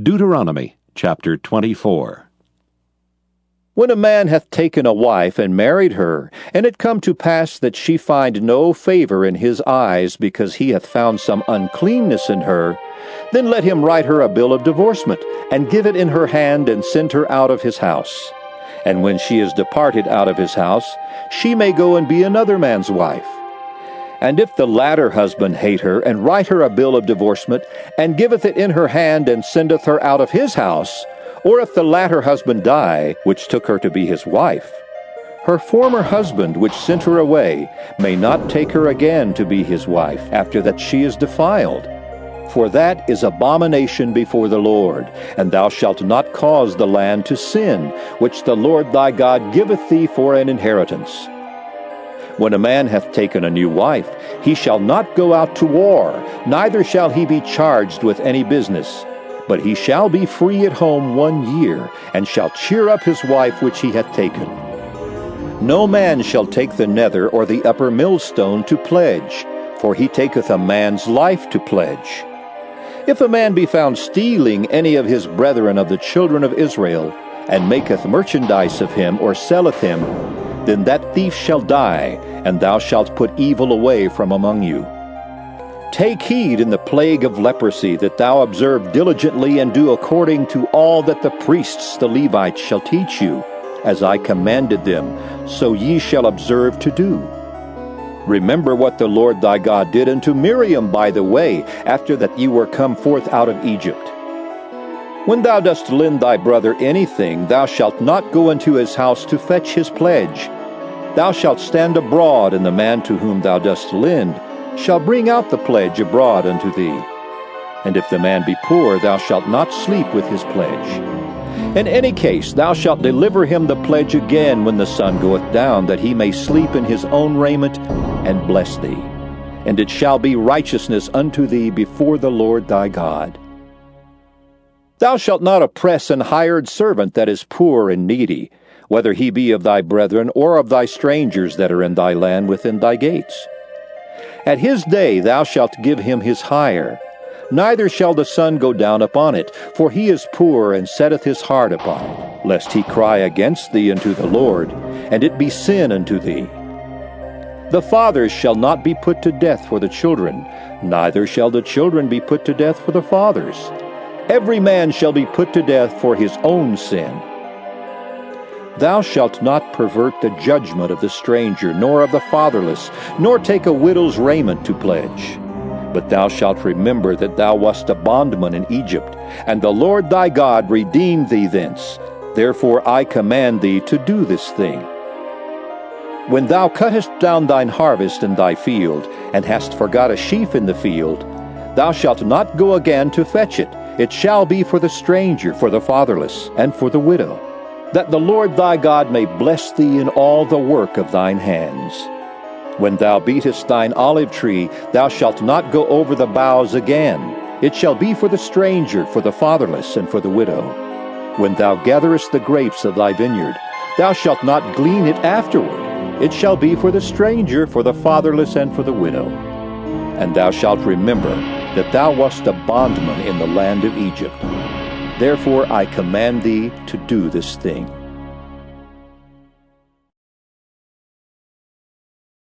Deuteronomy chapter 24. When a man hath taken a wife and married her, and it come to pass that she find no favor in his eyes because he hath found some uncleanness in her, then let him write her a bill of divorcement, and give it in her hand, and send her out of his house. And when she is departed out of his house, she may go and be another man's wife. And if the latter husband hate her, and write her a bill of divorcement, and giveth it in her hand, and sendeth her out of his house, or if the latter husband die, which took her to be his wife, her former husband, which sent her away, may not take her again to be his wife, after that she is defiled. For that is abomination before the Lord, and thou shalt not cause the land to sin, which the Lord thy God giveth thee for an inheritance. When a man hath taken a new wife, he shall not go out to war, neither shall he be charged with any business. But he shall be free at home one year, and shall cheer up his wife which he hath taken. No man shall take the nether or the upper millstone to pledge, for he taketh a man's life to pledge. If a man be found stealing any of his brethren of the children of Israel, and maketh merchandise of him, or selleth him, then that thief shall die, and thou shalt put evil away from among you. Take heed in the plague of leprosy that thou observe diligently and do according to all that the priests the Levites shall teach you, as I commanded them, so ye shall observe to do. Remember what the Lord thy God did unto Miriam by the way, after that ye were come forth out of Egypt. When thou dost lend thy brother anything, thou shalt not go into his house to fetch his pledge. Thou shalt stand abroad, and the man to whom thou dost lend shall bring out the pledge abroad unto thee. And if the man be poor, thou shalt not sleep with his pledge. In any case, thou shalt deliver him the pledge again when the sun goeth down, that he may sleep in his own raiment, and bless thee. And it shall be righteousness unto thee before the Lord thy God. Thou shalt not oppress an hired servant that is poor and needy, whether he be of thy brethren or of thy strangers that are in thy land within thy gates. At his day thou shalt give him his hire. Neither shall the sun go down upon it, for he is poor and setteth his heart upon it, lest he cry against thee unto the Lord, and it be sin unto thee. The fathers shall not be put to death for the children, neither shall the children be put to death for the fathers. Every man shall be put to death for his own sin. Thou shalt not pervert the judgment of the stranger, nor of the fatherless, nor take a widow's raiment to pledge. But thou shalt remember that thou wast a bondman in Egypt, and the Lord thy God redeemed thee thence. Therefore I command thee to do this thing. When thou cuttest down thine harvest in thy field, and hast forgot a sheaf in the field, thou shalt not go again to fetch it. It shall be for the stranger, for the fatherless, and for the widow, that the Lord thy God may bless thee in all the work of thine hands. When thou beatest thine olive tree, thou shalt not go over the boughs again. It shall be for the stranger, for the fatherless, and for the widow. When thou gatherest the grapes of thy vineyard, thou shalt not glean it afterward. It shall be for the stranger, for the fatherless, and for the widow. And thou shalt remember that thou wast a bondman in the land of Egypt. Therefore I command thee to do this thing.